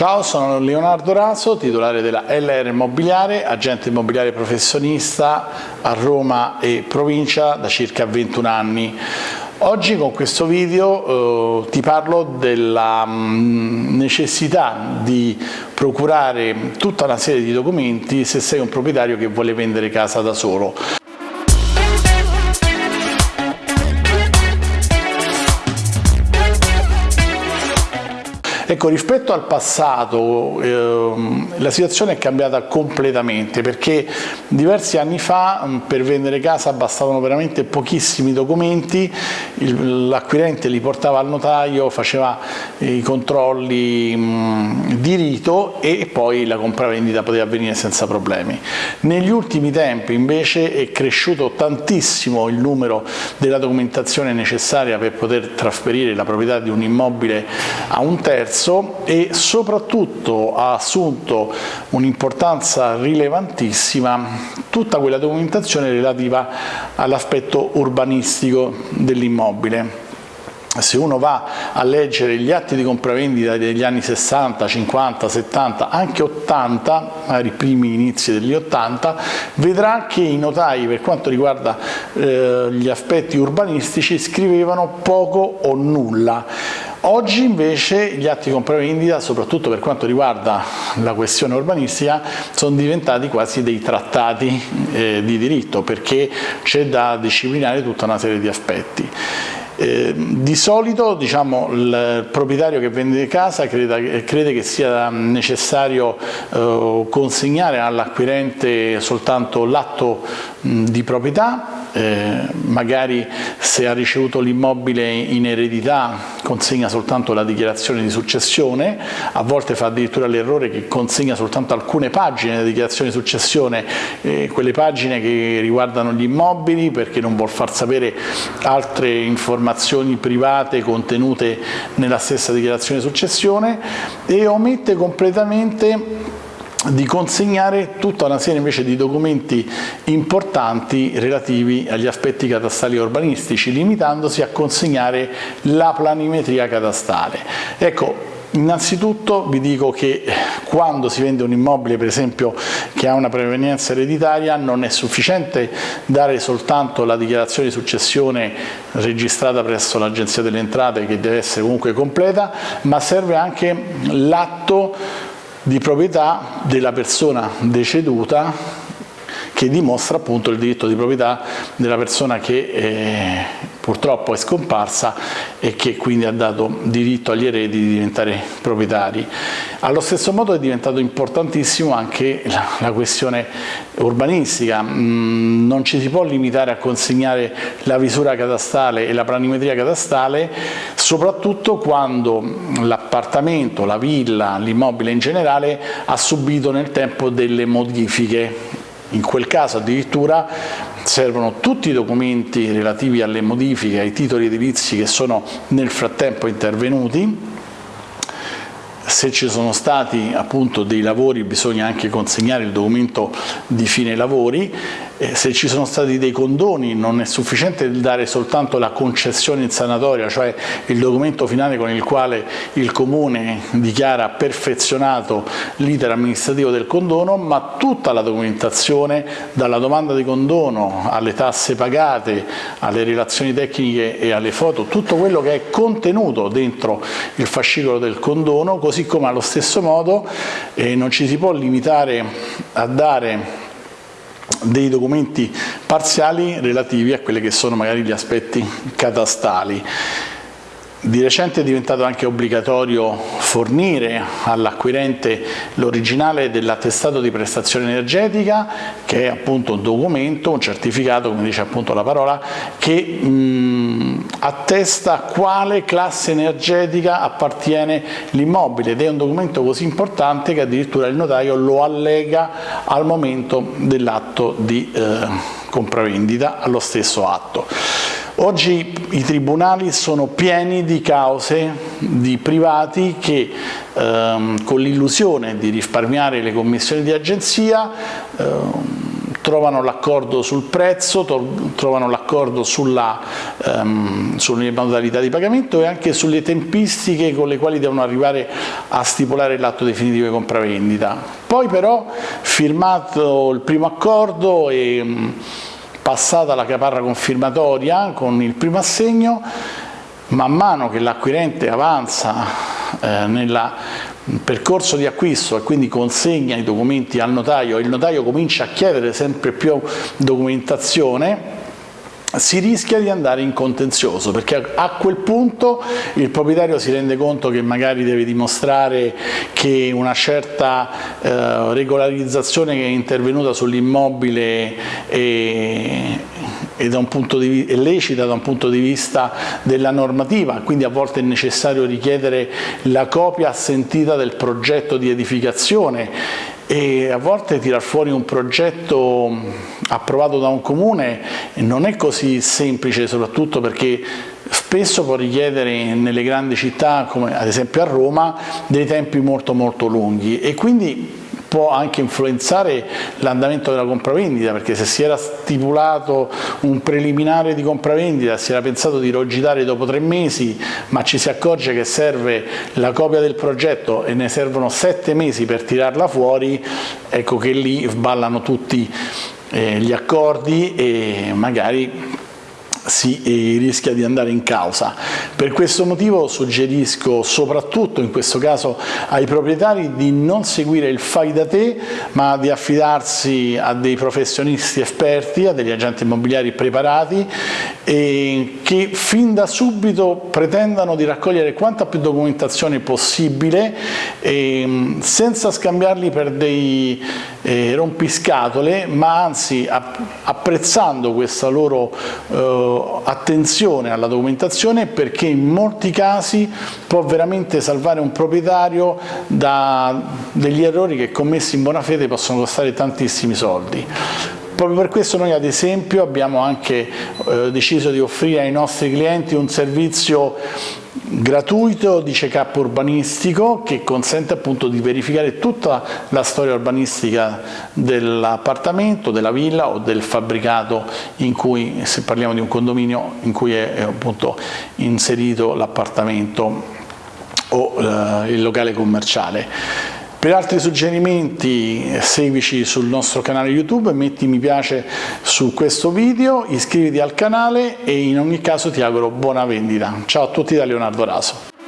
Ciao, sono Leonardo Raso, titolare della LR Immobiliare, agente immobiliare professionista a Roma e provincia da circa 21 anni. Oggi con questo video eh, ti parlo della mm, necessità di procurare tutta una serie di documenti se sei un proprietario che vuole vendere casa da solo. Ecco, rispetto al passato ehm, la situazione è cambiata completamente perché diversi anni fa mm, per vendere casa bastavano veramente pochissimi documenti, l'acquirente li portava al notaio, faceva i controlli mh, mm, di rito e poi la compravendita poteva avvenire senza problemi. Negli ultimi tempi invece è cresciuto tantissimo il numero della documentazione necessaria per poter trasferire la proprietà di un immobile a un terzo perso e soprattutto ha assunto un'importanza rilevantissima tutta quella documentazione relativa all'aspetto urbanistico dell'immobile se uno va a leggere gli atti di compravendita degli anni 60, 50, 70, anche 80, magari i primi inizi degli 80, vedrà che i notai per quanto riguarda eh, gli aspetti urbanistici scrivevano poco o nulla. Oggi invece gli atti di compravendita, soprattutto per quanto riguarda la questione urbanistica, sono diventati quasi dei trattati eh, di diritto perché c'è da disciplinare tutta una serie di aspetti. Eh, di solito diciamo, il proprietario che vende casa crede, crede che sia necessario eh, consegnare all'acquirente soltanto l'atto di proprietà eh, magari se ha ricevuto l'immobile in eredità consegna soltanto la dichiarazione di successione, a volte fa addirittura l'errore che consegna soltanto alcune pagine della dichiarazione di successione, eh, quelle pagine che riguardano gli immobili perché non vuol far sapere altre informazioni private contenute nella stessa dichiarazione di successione e omette completamente di consegnare tutta una serie invece di documenti importanti relativi agli aspetti catastali e urbanistici, limitandosi a consegnare la planimetria catastale. Ecco, Innanzitutto vi dico che quando si vende un immobile per esempio che ha una prevenienza ereditaria non è sufficiente dare soltanto la dichiarazione di successione registrata presso l'Agenzia delle Entrate che deve essere comunque completa ma serve anche l'atto di proprietà della persona deceduta che dimostra appunto il diritto di proprietà della persona che eh, purtroppo è scomparsa e che quindi ha dato diritto agli eredi di diventare proprietari. Allo stesso modo è diventato importantissimo anche la, la questione urbanistica, mm, non ci si può limitare a consegnare la visura catastale e la planimetria catastale, soprattutto quando l'appartamento, la villa, l'immobile in generale ha subito nel tempo delle modifiche. In quel caso addirittura servono tutti i documenti relativi alle modifiche ai titoli edilizi che sono nel frattempo intervenuti. Se ci sono stati appunto dei lavori bisogna anche consegnare il documento di fine lavori, eh, se ci sono stati dei condoni non è sufficiente dare soltanto la concessione in sanatoria, cioè il documento finale con il quale il comune dichiara perfezionato l'iter amministrativo del condono, ma tutta la documentazione dalla domanda di condono alle tasse pagate, alle relazioni tecniche e alle foto, tutto quello che è contenuto dentro il fascicolo del condono, così come allo stesso modo eh, non ci si può limitare a dare dei documenti parziali relativi a quelli che sono magari gli aspetti catastali. Di recente è diventato anche obbligatorio fornire all'acquirente l'originale dell'attestato di prestazione energetica che è appunto un documento, un certificato, come dice appunto la parola, che mh, attesta a quale classe energetica appartiene l'immobile ed è un documento così importante che addirittura il notaio lo allega al momento dell'atto di eh, compravendita allo stesso atto. Oggi i tribunali sono pieni di cause di privati che ehm, con l'illusione di risparmiare le commissioni di agenzia ehm, trovano l'accordo sul prezzo, trovano l'accordo ehm, sulle modalità di pagamento e anche sulle tempistiche con le quali devono arrivare a stipulare l'atto definitivo di compravendita. Poi però firmato il primo accordo e passata la caparra confermatoria con il primo assegno, man mano che l'acquirente avanza eh, nel percorso di acquisto e quindi consegna i documenti al notaio e il notaio comincia a chiedere sempre più documentazione si rischia di andare in contenzioso perché a quel punto il proprietario si rende conto che magari deve dimostrare che una certa eh, regolarizzazione che è intervenuta sull'immobile è, è, è lecita da un punto di vista della normativa, quindi a volte è necessario richiedere la copia assentita del progetto di edificazione e a volte tirar fuori un progetto approvato da un comune non è così semplice, soprattutto perché spesso può richiedere nelle grandi città, come ad esempio a Roma, dei tempi molto molto lunghi. E quindi può anche influenzare l'andamento della compravendita perché se si era stipulato un preliminare di compravendita, si era pensato di rogitare dopo tre mesi ma ci si accorge che serve la copia del progetto e ne servono sette mesi per tirarla fuori, ecco che lì ballano tutti eh, gli accordi e magari si eh, rischia di andare in causa. Per questo motivo suggerisco soprattutto in questo caso ai proprietari di non seguire il fai da te ma di affidarsi a dei professionisti esperti, a degli agenti immobiliari preparati che fin da subito pretendano di raccogliere quanta più documentazione possibile e, senza scambiarli per dei eh, rompiscatole ma anzi apprezzando questa loro eh, attenzione alla documentazione perché in molti casi può veramente salvare un proprietario da degli errori che commessi in buona fede possono costare tantissimi soldi. Proprio per questo noi ad esempio abbiamo anche eh, deciso di offrire ai nostri clienti un servizio gratuito di check-up urbanistico che consente appunto di verificare tutta la storia urbanistica dell'appartamento, della villa o del fabbricato in cui, se parliamo di un condominio, in cui è, appunto inserito l'appartamento o eh, il locale commerciale. Per altri suggerimenti seguici sul nostro canale YouTube, metti mi piace su questo video, iscriviti al canale e in ogni caso ti auguro buona vendita. Ciao a tutti da Leonardo Raso.